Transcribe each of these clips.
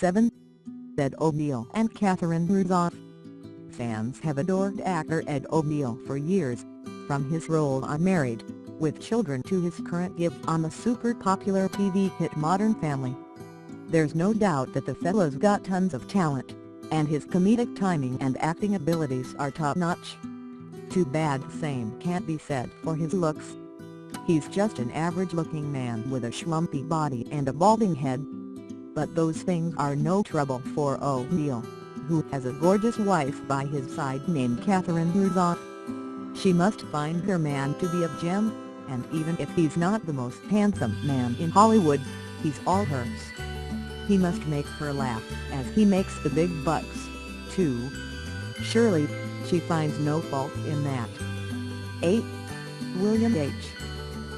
7. Ed O'Neill and Catherine Rusoff Fans have adored actor Ed O'Neill for years, from his role on Married, with Children to his current gig on the super-popular TV hit Modern Family. There's no doubt that the fella's got tons of talent, and his comedic timing and acting abilities are top-notch. Too bad the same can't be said for his looks. He's just an average-looking man with a schlumpy body and a balding head. But those things are no trouble for O'Neill, who has a gorgeous wife by his side named Catherine Rusoff. She must find her man to be a gem, and even if he's not the most handsome man in Hollywood, he's all hers. He must make her laugh as he makes the big bucks, too. Surely, she finds no fault in that. 8. William H.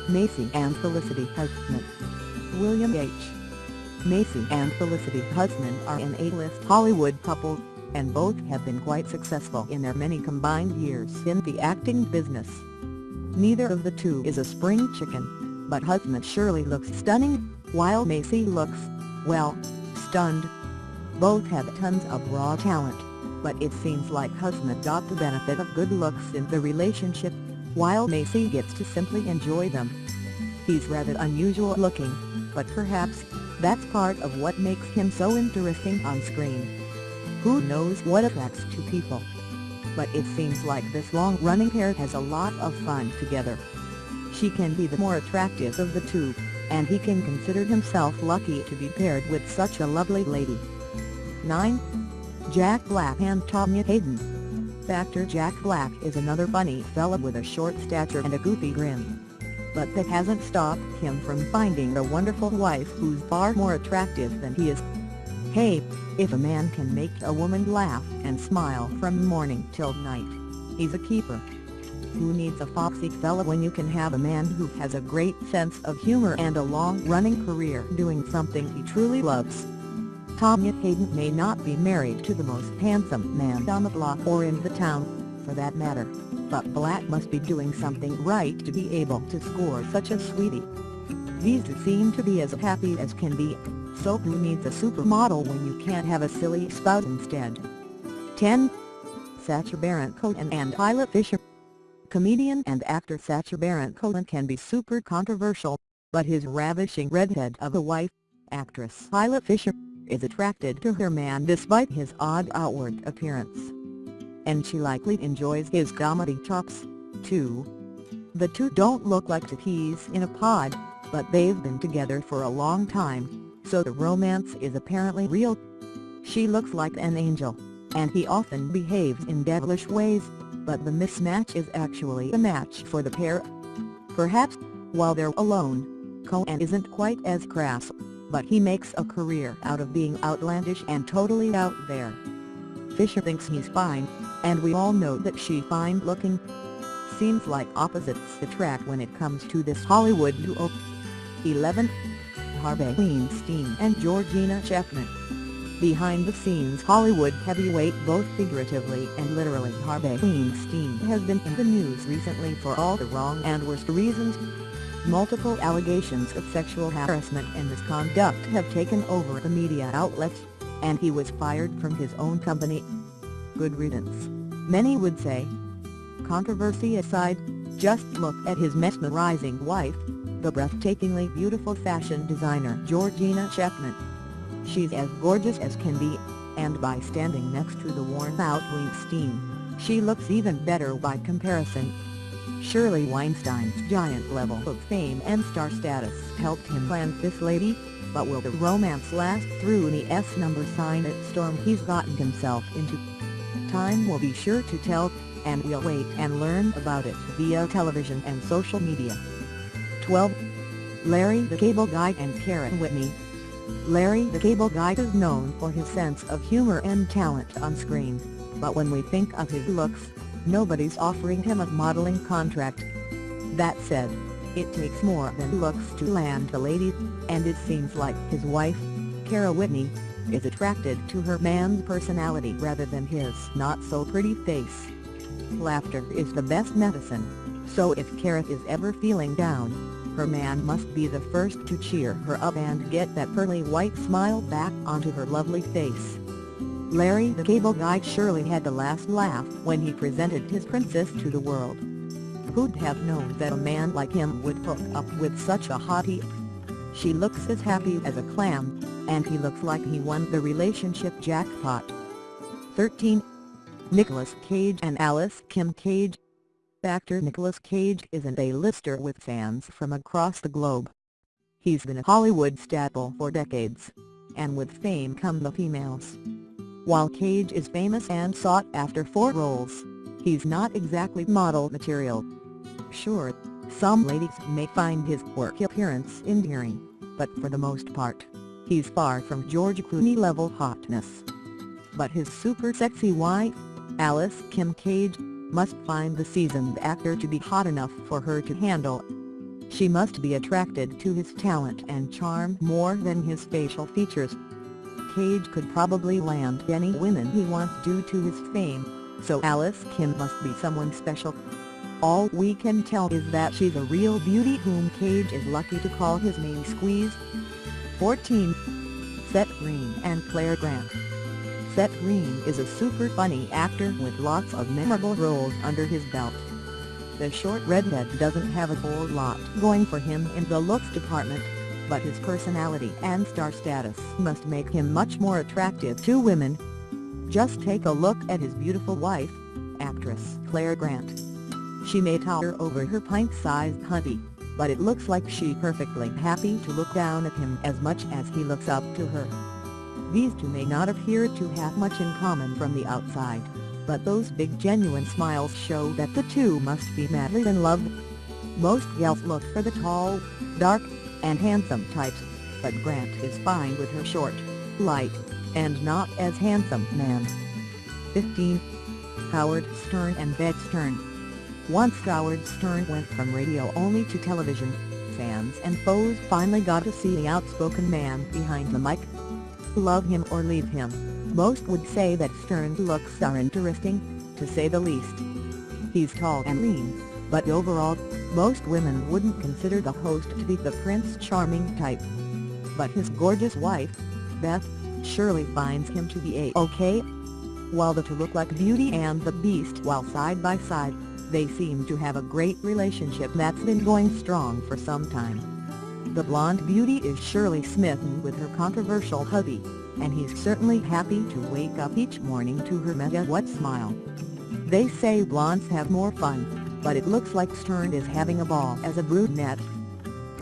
Macy and Felicity Huffman William H. Macy and Felicity Huffman are an A-list Hollywood couple, and both have been quite successful in their many combined years in the acting business. Neither of the two is a spring chicken, but Huffman surely looks stunning, while Macy looks, well, stunned. Both have tons of raw talent, but it seems like Huffman got the benefit of good looks in the relationship, while Macy gets to simply enjoy them. He's rather unusual looking, but perhaps, that's part of what makes him so interesting on screen. Who knows what attracts two people? But it seems like this long-running pair has a lot of fun together. She can be the more attractive of the two, and he can consider himself lucky to be paired with such a lovely lady. 9. Jack Black and Tanya Haden Actor Jack Black is another funny fella with a short stature and a goofy grin. But that hasn't stopped him from finding a wonderful wife who's far more attractive than he is. Hey, if a man can make a woman laugh and smile from morning till night, he's a keeper. Who needs a foxy fella when you can have a man who has a great sense of humor and a long-running career doing something he truly loves? Tanya Haden may not be married to the most handsome man on the block or in the town, for that matter, but Black must be doing something right to be able to score such a sweetie. These two seem to be as happy as can be, so who needs a supermodel when you can't have a silly spout instead? 10. Sacha Baron Cohen and Isla Fisher Comedian and actor Sacha Baron Cohen can be super controversial, but his ravishing redhead of a wife, actress Isla Fisher, is attracted to her man despite his odd outward appearance. And she likely enjoys his comedy chops, too. The two don't look like two peas in a pod, but they've been together for a long time, so the romance is apparently real. She looks like an angel, and he often behaves in devilish ways, but the mismatch is actually a match for the pair. Perhaps, while they're alone, Cohen isn't quite as crass, but he makes a career out of being outlandish and totally out there. Fisher thinks he's fine, and we all know that she fine-looking. Seems like opposites attract when it comes to this Hollywood duo. 11. Harvey Weinstein and Georgina Chapman Behind the scenes Hollywood heavyweight both figuratively and literally Harvey Weinstein has been in the news recently for all the wrong and worst reasons. Multiple allegations of sexual harassment and misconduct have taken over the media outlets, and he was fired from his own company. Good riddance, many would say. Controversy aside, just look at his mesmerizing wife, the breathtakingly beautiful fashion designer Georgina Chapman. She's as gorgeous as can be, and by standing next to the worn-out Weinstein, she looks even better by comparison. Surely Weinstein's giant level of fame and star status helped him land this lady, but will the romance last through the S-number sign at storm he's gotten himself into? Time will be sure to tell, and we'll wait and learn about it via television and social media. 12. Larry the Cable Guy and Karen Whitney Larry the Cable Guy is known for his sense of humor and talent on screen, but when we think of his looks, nobody's offering him a modeling contract. That said, it takes more than looks to land a lady, and it seems like his wife, Cara Whitney, is attracted to her man's personality rather than his not-so-pretty face. Laughter is the best medicine, so if Cara is ever feeling down, her man must be the first to cheer her up and get that pearly white smile back onto her lovely face. Larry the Cable Guy surely had the last laugh when he presented his princess to the world. Who'd have known that a man like him would hook up with such a hottie? She looks as happy as a clam, and he looks like he won the relationship jackpot. 13. Nicolas Cage and Alice Kim Cage Actor Nicolas Cage is an A-lister with fans from across the globe. He's been a Hollywood staple for decades, and with fame come the females. While Cage is famous and sought after for roles, he's not exactly model material. Sure, some ladies may find his work appearance endearing, but for the most part, he's far from George Clooney level hotness. But his super sexy wife, Alice Kim Cage, must find the seasoned actor to be hot enough for her to handle. She must be attracted to his talent and charm more than his facial features. Cage could probably land any women he wants due to his fame, so Alice Kim must be someone special. All we can tell is that she's a real beauty whom Cage is lucky to call his main squeeze. 14. Seth Green and Clare Grant Seth Green is a super funny actor with lots of memorable roles under his belt. The short redhead doesn't have a whole lot going for him in the looks department, but his personality and star status must make him much more attractive to women. Just take a look at his beautiful wife, actress Clare Grant. She may tower over her pint-sized hubby, but it looks like she's perfectly happy to look down at him as much as he looks up to her. These two may not appear to have much in common from the outside, but those big genuine smiles show that the two must be madly in love. Most gals look for the tall, dark, and handsome types, but Grant is fine with her short, light, and not as handsome man. 15. Howard Stern and Beth Stern Once Howard Stern went from radio only to television, fans and foes finally got to see the outspoken man behind the mic love him or leave him. Most would say that Stern's looks are interesting, to say the least. He's tall and lean, but overall, most women wouldn't consider the host to be the Prince Charming type. But his gorgeous wife, Beth, surely finds him to be a-okay. While the two look like Beauty and the Beast while side by side, they seem to have a great relationship that's been going strong for some time. The blonde beauty is surely smitten with her controversial hubby, and he's certainly happy to wake up each morning to her mega what smile. They say blondes have more fun, but it looks like Stern is having a ball as a brunette.